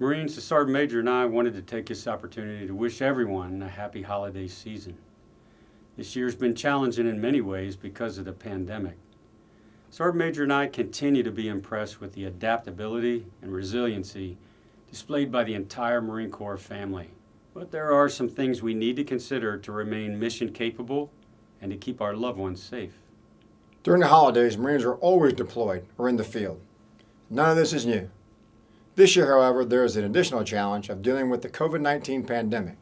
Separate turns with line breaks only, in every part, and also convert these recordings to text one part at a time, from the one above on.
Marines, the Sergeant Major and I wanted to take this opportunity to wish everyone a happy holiday season. This year's been challenging in many ways because of the pandemic. Sergeant Major and I continue to be impressed with the adaptability and resiliency displayed by the entire Marine Corps family. But there are some things we need to consider to remain mission capable and to keep our loved ones safe.
During the holidays, Marines are always deployed or in the field. None of this is new. This year, however, there is an additional challenge of dealing with the COVID-19 pandemic.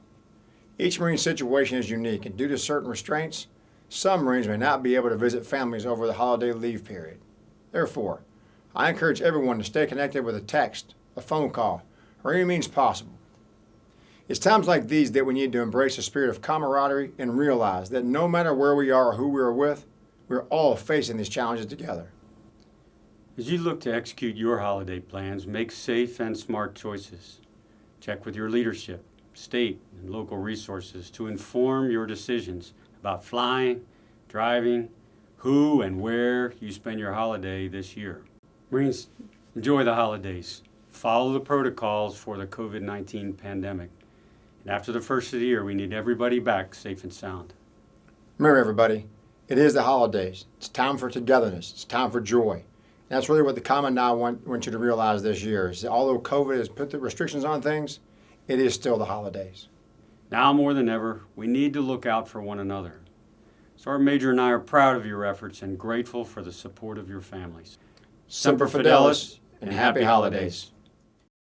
Each Marine situation is unique, and due to certain restraints, some Marines may not be able to visit families over the holiday leave period. Therefore, I encourage everyone to stay connected with a text, a phone call, or any means possible. It's times like these that we need to embrace a spirit of camaraderie and realize that no matter where we are or who we are with, we're all facing these challenges together.
As you look to execute your holiday plans, make safe and smart choices. Check with your leadership, state, and local resources to inform your decisions about flying, driving, who and where you spend your holiday this year. Marines, enjoy the holidays. Follow the protocols for the COVID-19 pandemic. And after the first of the year, we need everybody back safe and sound.
Remember, everybody, it is the holidays. It's time for togetherness. It's time for joy. That's really what the Commandant want, want you to realize this year. Is that although COVID has put the restrictions on things, it is still the holidays.
Now more than ever, we need to look out for one another. Sergeant Major and I are proud of your efforts and grateful for the support of your families.
Semper Fidelis and happy holidays.